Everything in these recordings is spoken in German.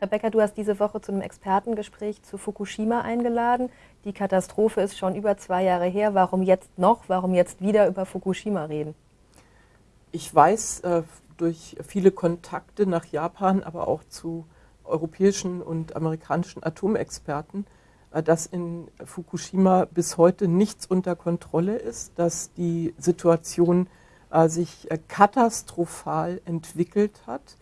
Rebecca, du hast diese Woche zu einem Expertengespräch zu Fukushima eingeladen. Die Katastrophe ist schon über zwei Jahre her. Warum jetzt noch? Warum jetzt wieder über Fukushima reden? Ich weiß äh, durch viele Kontakte nach Japan, aber auch zu europäischen und amerikanischen Atomexperten, äh, dass in Fukushima bis heute nichts unter Kontrolle ist, dass die Situation äh, sich äh, katastrophal entwickelt hat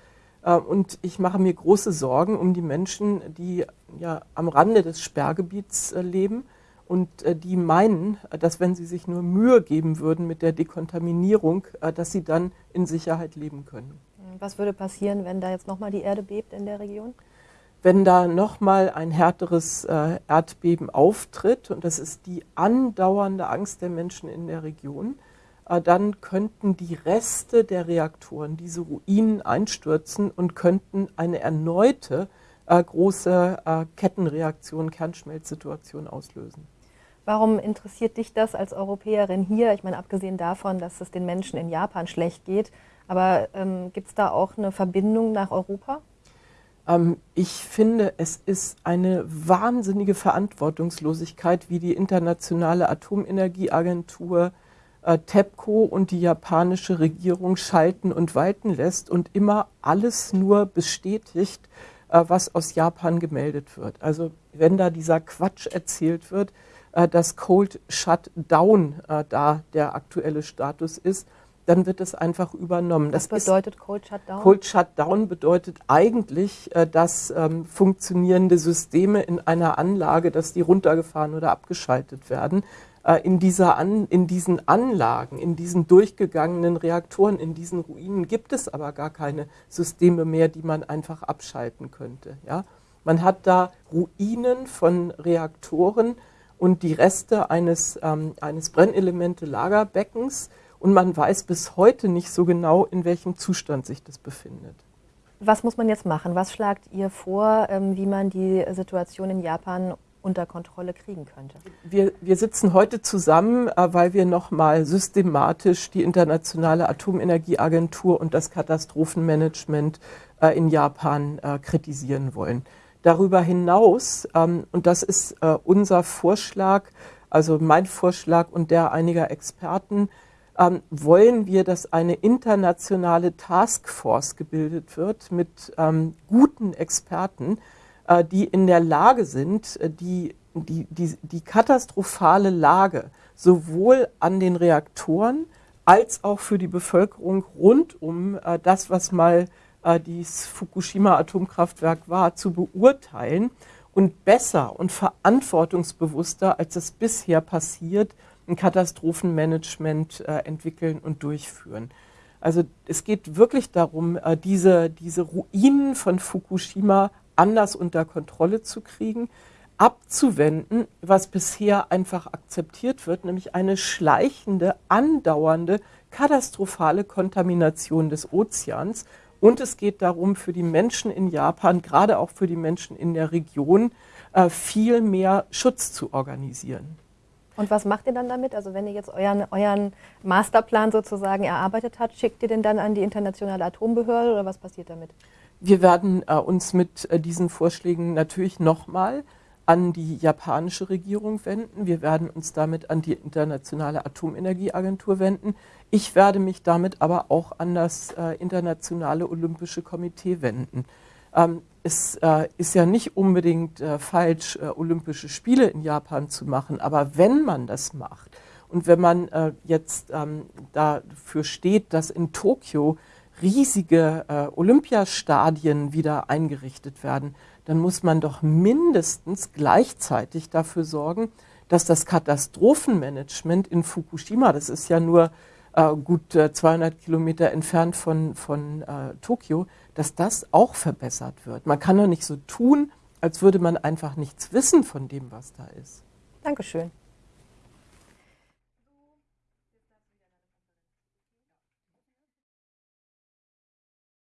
und ich mache mir große Sorgen um die Menschen, die ja am Rande des Sperrgebiets äh, leben und äh, die meinen, dass wenn sie sich nur Mühe geben würden mit der Dekontaminierung, dass sie dann in Sicherheit leben können. Was würde passieren, wenn da jetzt nochmal die Erde bebt in der Region? Wenn da nochmal ein härteres Erdbeben auftritt, und das ist die andauernde Angst der Menschen in der Region, äh, dann könnten die Reste der Reaktoren, diese Ruinen einstürzen und könnten eine erneute äh, große äh, Kettenreaktion, Kernschmelzsituation auslösen. Warum interessiert dich das als Europäerin hier? Ich meine, abgesehen davon, dass es den Menschen in Japan schlecht geht, aber ähm, gibt es da auch eine Verbindung nach Europa? Ähm, ich finde, es ist eine wahnsinnige Verantwortungslosigkeit, wie die Internationale Atomenergieagentur äh, TEPCO und die japanische Regierung schalten und walten lässt und immer alles nur bestätigt, äh, was aus Japan gemeldet wird. Also wenn da dieser Quatsch erzählt wird, äh, dass Cold Shutdown äh, da der aktuelle Status ist, dann wird es einfach übernommen. Was das bedeutet Cold Shutdown? Cold Shutdown bedeutet eigentlich, äh, dass ähm, funktionierende Systeme in einer Anlage, dass die runtergefahren oder abgeschaltet werden. Äh, in, dieser An, in diesen Anlagen, in diesen durchgegangenen Reaktoren, in diesen Ruinen gibt es aber gar keine Systeme mehr, die man einfach abschalten könnte. Ja? Man hat da Ruinen von Reaktoren und die Reste eines, ähm, eines Brennelemente-Lagerbeckens und man weiß bis heute nicht so genau, in welchem Zustand sich das befindet. Was muss man jetzt machen? Was schlagt ihr vor, ähm, wie man die Situation in Japan unter Kontrolle kriegen könnte. Wir, wir sitzen heute zusammen, äh, weil wir nochmal systematisch die Internationale Atomenergieagentur und das Katastrophenmanagement äh, in Japan äh, kritisieren wollen. Darüber hinaus, ähm, und das ist unser Vorschlag, also mein Vorschlag und der einiger Experten, ähm, wollen wir, dass eine internationale Taskforce gebildet wird mit ähm, guten Experten, die in der Lage sind, äh, die, die, die, die katastrophale Lage sowohl an den Reaktoren als auch für die Bevölkerung rund um äh, das, was mal dieses Fukushima-Atomkraftwerk war, zu beurteilen und besser und verantwortungsbewusster, als es bisher passiert, ein Katastrophenmanagement entwickeln und durchführen. Also es geht wirklich darum, diese, diese Ruinen von Fukushima anders unter Kontrolle zu kriegen, abzuwenden, was bisher einfach akzeptiert wird, nämlich eine schleichende, andauernde, katastrophale Kontamination des Ozeans. Und es geht darum, für die Menschen in Japan, gerade auch für die Menschen in der Region, äh, viel mehr Schutz zu organisieren. Und was macht ihr dann damit? Also wenn ihr jetzt euren, euren Masterplan sozusagen erarbeitet habt, schickt ihr den dann an die internationale Atombehörde oder was passiert damit? Wir werden äh, uns mit äh, diesen Vorschlägen natürlich nochmal an die japanische Regierung wenden. Wir werden uns damit an die Internationale Atomenergieagentur wenden. Ich werde mich damit aber auch an das äh, Internationale Olympische Komitee wenden. Ähm, es äh, ist ja nicht unbedingt äh, falsch, äh, Olympische Spiele in Japan zu machen, aber wenn man das macht und wenn man äh, jetzt ähm, dafür steht, dass in Tokio riesige äh, Olympiastadien wieder eingerichtet werden, dann muss man doch mindestens gleichzeitig dafür sorgen, dass das Katastrophenmanagement in Fukushima, das ist ja nur äh, gut äh, 200 Kilometer entfernt von, von äh, Tokio, dass das auch verbessert wird. Man kann doch nicht so tun, als würde man einfach nichts wissen von dem, was da ist. Dankeschön.